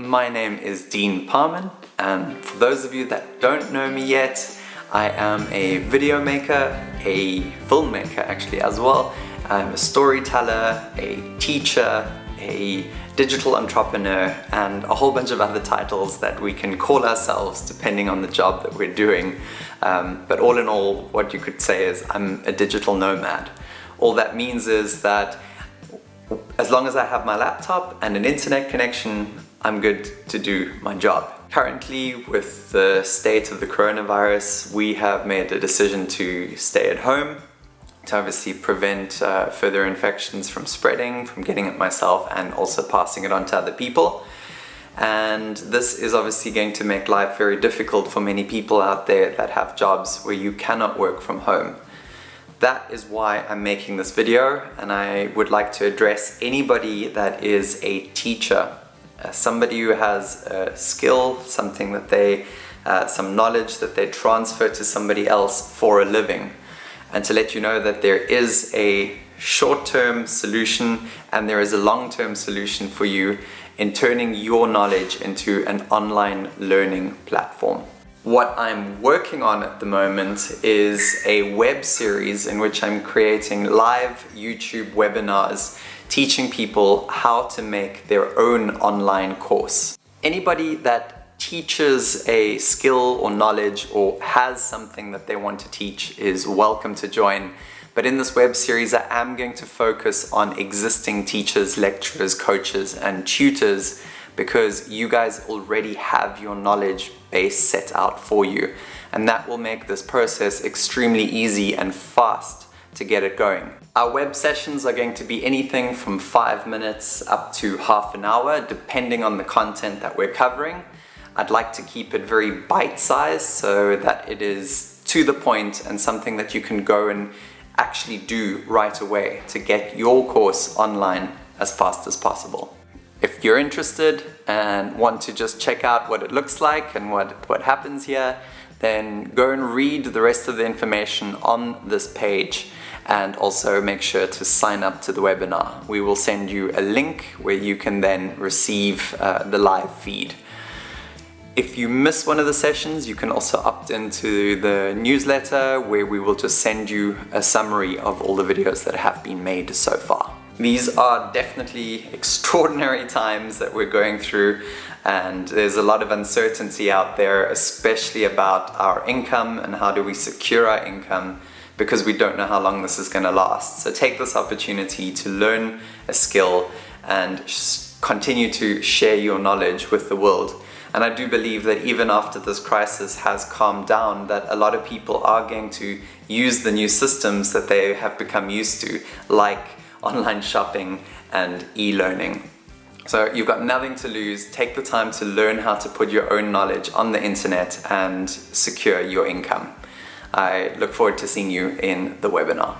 My name is Dean Parman and for those of you that don't know me yet, I am a video maker, a filmmaker actually as well. I'm a storyteller, a teacher, a digital entrepreneur and a whole bunch of other titles that we can call ourselves depending on the job that we're doing. Um, but all in all, what you could say is I'm a digital nomad. All that means is that as long as I have my laptop and an internet connection, I'm good to do my job. Currently, with the state of the coronavirus, we have made a decision to stay at home to obviously prevent uh, further infections from spreading, from getting it myself and also passing it on to other people. And this is obviously going to make life very difficult for many people out there that have jobs where you cannot work from home. That is why I'm making this video and I would like to address anybody that is a teacher uh, somebody who has a skill, something that they, uh, some knowledge that they transfer to somebody else for a living. And to let you know that there is a short-term solution and there is a long-term solution for you in turning your knowledge into an online learning platform. What I'm working on at the moment is a web series in which I'm creating live YouTube webinars teaching people how to make their own online course. Anybody that teaches a skill or knowledge or has something that they want to teach is welcome to join. But in this web series, I am going to focus on existing teachers, lecturers, coaches, and tutors because you guys already have your knowledge base set out for you. And that will make this process extremely easy and fast to get it going. Our web sessions are going to be anything from five minutes up to half an hour, depending on the content that we're covering. I'd like to keep it very bite-sized so that it is to the point and something that you can go and actually do right away to get your course online as fast as possible. If you're interested and want to just check out what it looks like and what, what happens here, then go and read the rest of the information on this page and also make sure to sign up to the webinar. We will send you a link where you can then receive uh, the live feed. If you miss one of the sessions, you can also opt into the newsletter where we will just send you a summary of all the videos that have been made so far. These are definitely extraordinary times that we're going through and there's a lot of uncertainty out there, especially about our income and how do we secure our income because we don't know how long this is going to last. So take this opportunity to learn a skill and continue to share your knowledge with the world. And I do believe that even after this crisis has calmed down, that a lot of people are going to use the new systems that they have become used to, like online shopping and e-learning. So you've got nothing to lose. Take the time to learn how to put your own knowledge on the internet and secure your income. I look forward to seeing you in the webinar.